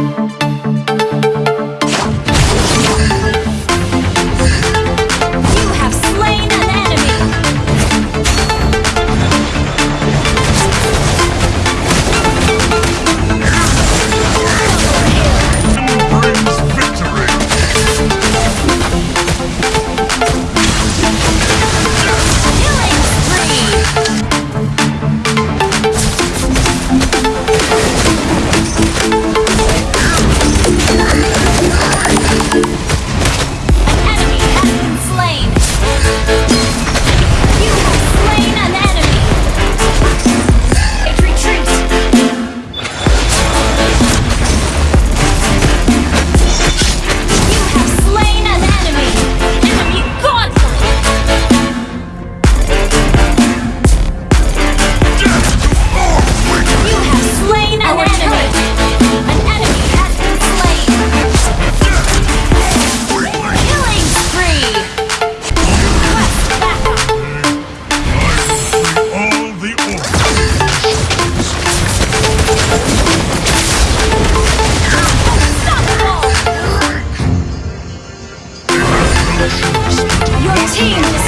Thank Your team